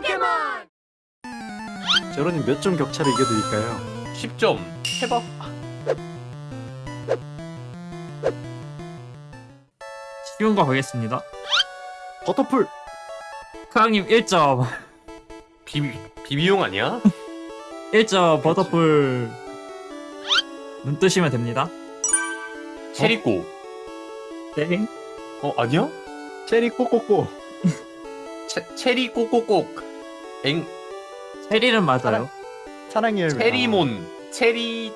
포켓몬! 제로님 몇 점 격차로 이겨드릴까요? 10점 해봐 쉬운 거 보겠습니다. 버터풀! 크랑님 1점. 비비 비비용 아니야? 1점 버터풀. 눈 뜨시면 됩니다. 체리꼬 땡. 어 아니야? 체리 꼬꼬꼬 채, 체리 꼬꼬꼬 엥? 체리는 맞아요. 사랑의 열매. 체리몬 체리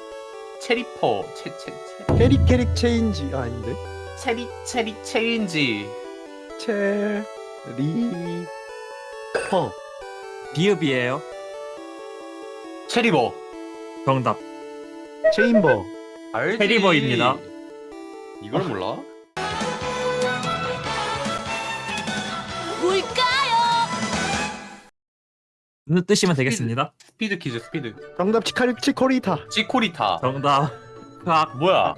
체리퍼 체체 아, 캐릭 캐릭 체인지. 아, 아닌데? 체리 체리 체인지. 체리 퍼. 비읍이에요. 체리버. 정답. 체인버. 알지. 체리버입니다. 이걸 몰라? 뜨시면 되겠습니다. 스피드 퀴즈 스피드 정답 치카리 치코리타 치코리타 정답. 크악. 뭐야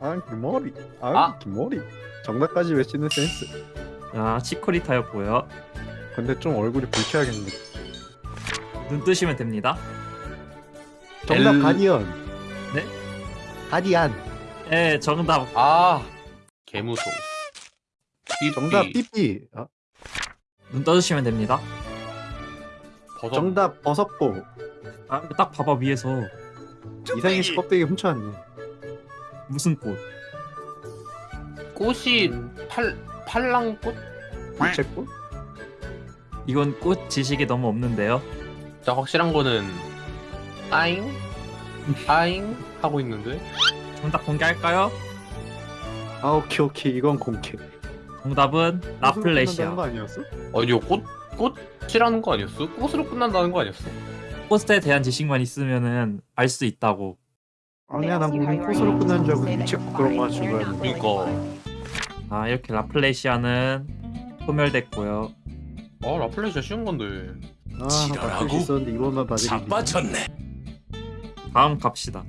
아 김머리 아, 아. 정답까지 외치는 센스 자, 치코리타였고요. 근데 좀 얼굴이 불쾌하겠네 눈 뜨시면 됩니다. 정답 엘- 가디언 네? 가디안 예, 정답. 아 삐삐. 정답 삐삐 아, 눈 떠주시면 됩니다. 버섯. 정답 버섯고 아, 딱 봐봐 위에서 이상희 씨 껍데기 훔쳐왔네 무슨 꽃? 꽃이 팔 팔랑꽃? 부채꽃? 이건 꽃 지식이 너무 없는데요. 진짜 확실한 거는 아잉 아잉 하고 있는데 정답 공개할까요? 아 오케이 오케이 이건 공개 정답은 끝난다는 라플레시아. 거 아니었어? 아니요 꽃 꽃이라는 거 아니었어? 꽃으로 끝난다는 거 아니었어? 꽃에 대한 지식만 있으면은 알 수 있다고. 아니야 난 무슨 꽃으로 끝난 줄 알고 유채꽃 그런 거 거야 그러니까 아, 이렇게 라플레시아는 소멸됐고요. 아 라플레시아 쉬운 건데 아 있었는데 이번만 봐드리기 다음 갑시다.